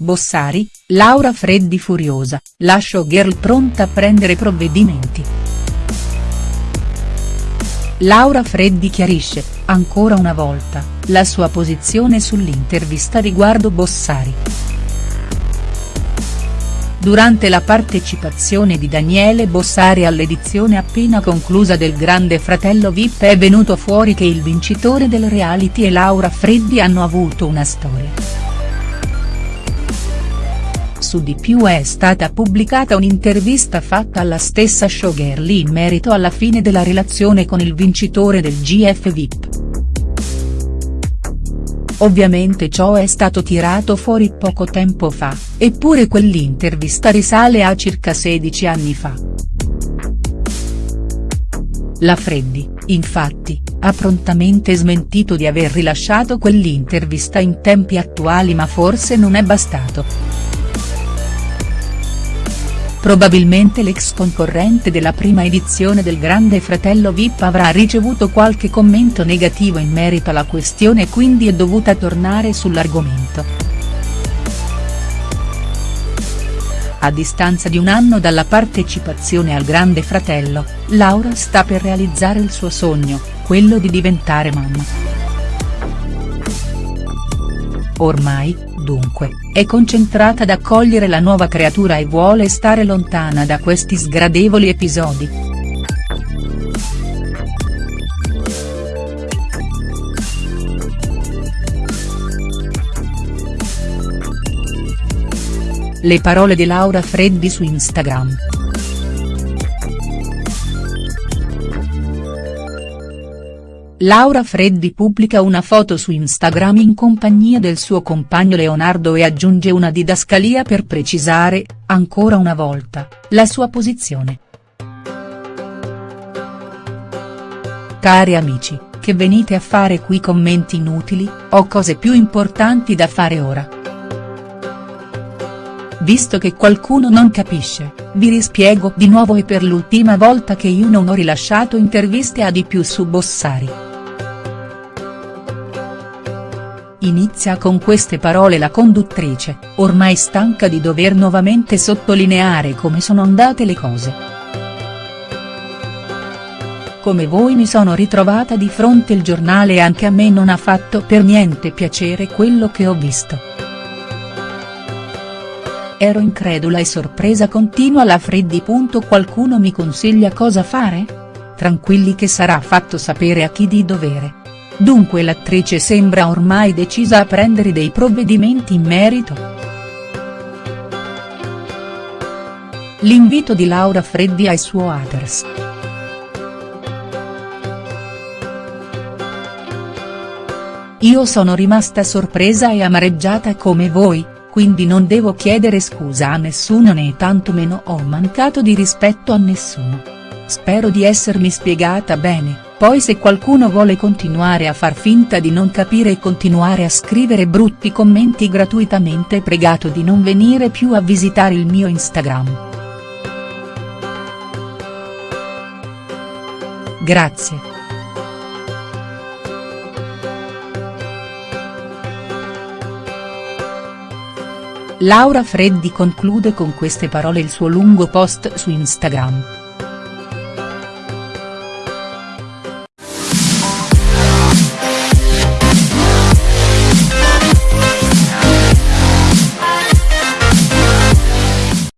Bossari, Laura Freddi furiosa, la showgirl pronta a prendere provvedimenti. Laura Freddi chiarisce, ancora una volta, la sua posizione sull'intervista riguardo Bossari. Durante la partecipazione di Daniele Bossari all'edizione appena conclusa del Grande Fratello Vip è venuto fuori che il vincitore del reality e Laura Freddi hanno avuto una storia. Su di più è stata pubblicata un'intervista fatta alla stessa showgirl in merito alla fine della relazione con il vincitore del GF Vip. Ovviamente ciò è stato tirato fuori poco tempo fa, eppure quell'intervista risale a circa 16 anni fa. La Freddi, infatti, ha prontamente smentito di aver rilasciato quell'intervista in tempi attuali ma forse non è bastato. Probabilmente l'ex concorrente della prima edizione del Grande Fratello Vip avrà ricevuto qualche commento negativo in merito alla questione e quindi è dovuta tornare sull'argomento. A distanza di un anno dalla partecipazione al Grande Fratello, Laura sta per realizzare il suo sogno, quello di diventare mamma. Ormai, dunque, è concentrata ad accogliere la nuova creatura e vuole stare lontana da questi sgradevoli episodi. Le parole di Laura Freddi su Instagram. Laura Freddi pubblica una foto su Instagram in compagnia del suo compagno Leonardo e aggiunge una didascalia per precisare, ancora una volta, la sua posizione. Cari amici, che venite a fare qui commenti inutili, ho cose più importanti da fare ora. Visto che qualcuno non capisce, vi rispiego di nuovo e per l'ultima volta che io non ho rilasciato interviste a di più su Bossari. Inizia con queste parole la conduttrice, ormai stanca di dover nuovamente sottolineare come sono andate le cose. Come voi mi sono ritrovata di fronte il giornale e anche a me non ha fatto per niente piacere quello che ho visto. Ero incredula e sorpresa continua la Freddi. Qualcuno mi consiglia cosa fare? Tranquilli che sarà fatto sapere a chi di dovere. Dunque l'attrice sembra ormai decisa a prendere dei provvedimenti in merito. L'invito di Laura Freddi ai suo haters. Io sono rimasta sorpresa e amareggiata come voi, quindi non devo chiedere scusa a nessuno né tantomeno ho mancato di rispetto a nessuno. Spero di essermi spiegata bene. Poi se qualcuno vuole continuare a far finta di non capire e continuare a scrivere brutti commenti gratuitamente pregato di non venire più a visitare il mio Instagram. Grazie. Laura Freddi conclude con queste parole il suo lungo post su Instagram.